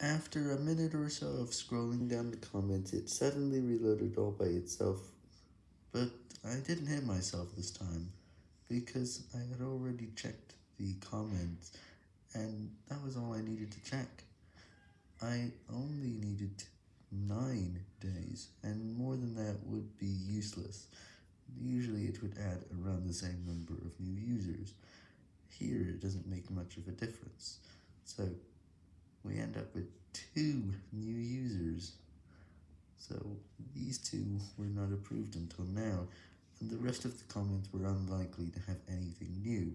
After a minute or so of scrolling down the comments, it suddenly reloaded all by itself, but I didn't hit myself this time, because I had already checked the comments, and that was all I needed to check. I only needed 9 days, and more than that would be useless, usually it would add around the same number of new users, here it doesn't make much of a difference, we end up with 2 new users, so these 2 were not approved until now, and the rest of the comments were unlikely to have anything new.